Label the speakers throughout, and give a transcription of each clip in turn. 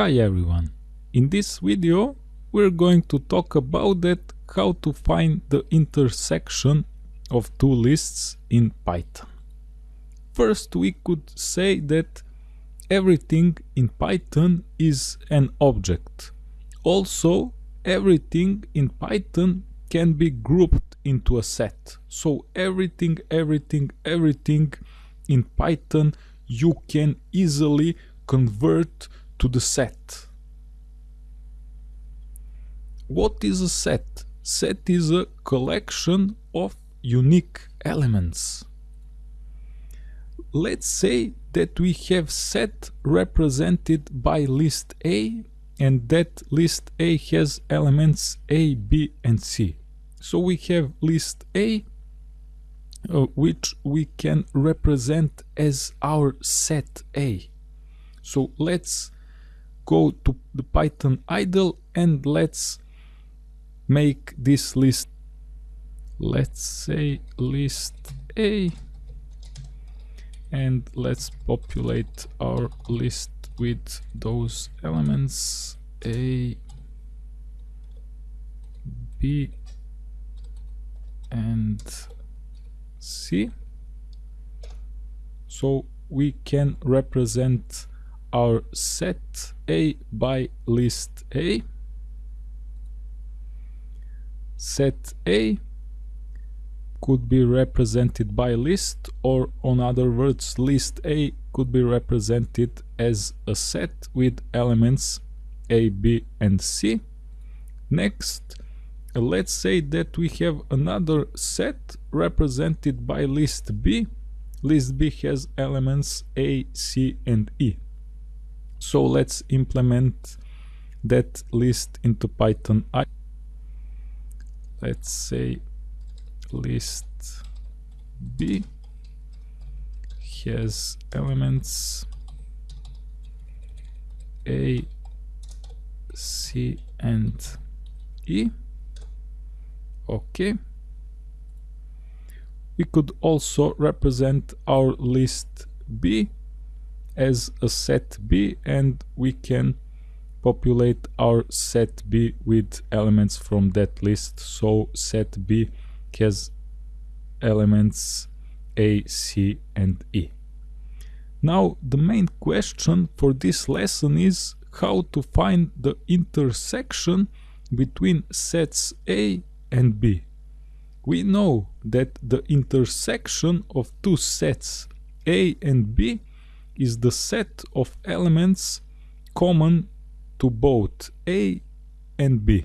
Speaker 1: Hi everyone! In this video we're going to talk about that how to find the intersection of two lists in Python. First we could say that everything in Python is an object. Also everything in Python can be grouped into a set. So everything, everything, everything in Python you can easily convert to the set. What is a set? Set is a collection of unique elements. Let's say that we have set represented by list A and that list A has elements A, B and C. So we have list A uh, which we can represent as our set A. So let's go to the Python idle and let's make this list. Let's say list A and let's populate our list with those elements A B and C. So we can represent our set A by list A. Set A could be represented by list or on other words list A could be represented as a set with elements A, B and C. Next let's say that we have another set represented by list B. List B has elements A, C and E. So let's implement that list into Python. I let's say list B has elements A, C and E. Okay. We could also represent our list B as a set B and we can populate our set B with elements from that list. So set B has elements A, C and E. Now the main question for this lesson is how to find the intersection between sets A and B. We know that the intersection of two sets A and B is the set of elements common to both A and B.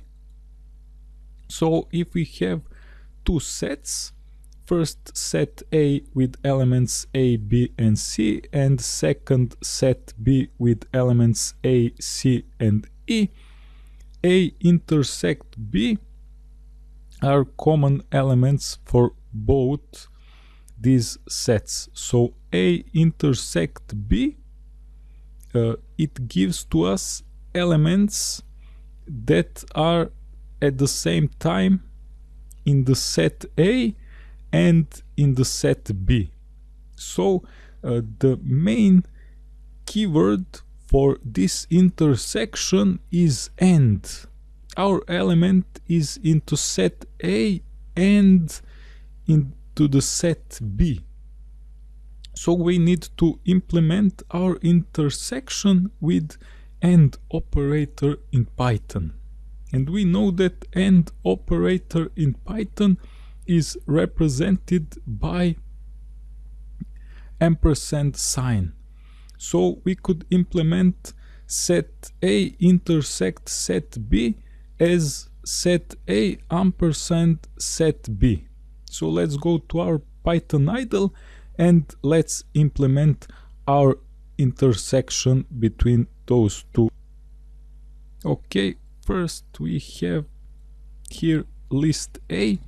Speaker 1: So if we have two sets, first set A with elements A, B and C and second set B with elements A, C and E, A intersect B are common elements for both these sets. So A intersect B, uh, it gives to us elements that are at the same time in the set A and in the set B. So uh, the main keyword for this intersection is AND. Our element is into set A and into the set B. So we need to implement our intersection with AND operator in Python. And we know that AND operator in Python is represented by ampersand sign. So we could implement set A intersect set B as set A ampersand set B. So let's go to our Python idle and let's implement our intersection between those two. Okay, first we have here list A.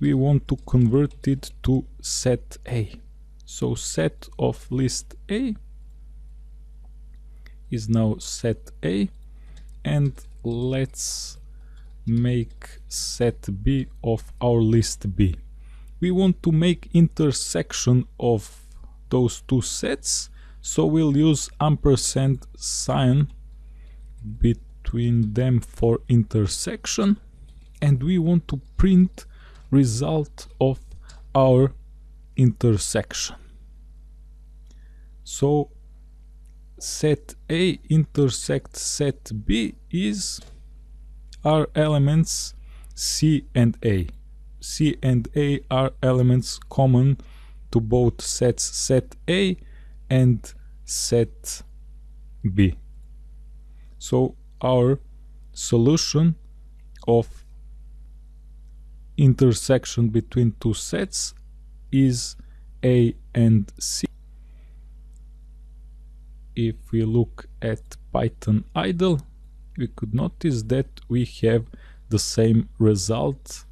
Speaker 1: We want to convert it to set A. So set of list A is now set A and let's make set B of our list B. We want to make intersection of those two sets so we'll use ampersand sign between them for intersection and we want to print result of our intersection. So set A intersect set B is our elements C and A. C and A are elements common to both sets set A and set B. So our solution of intersection between two sets is A and C. If we look at Python idle, we could notice that we have the same result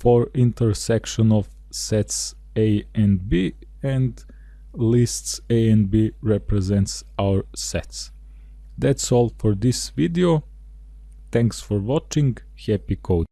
Speaker 1: for intersection of sets A and B and lists A and B represents our sets. That's all for this video. Thanks for watching. Happy code.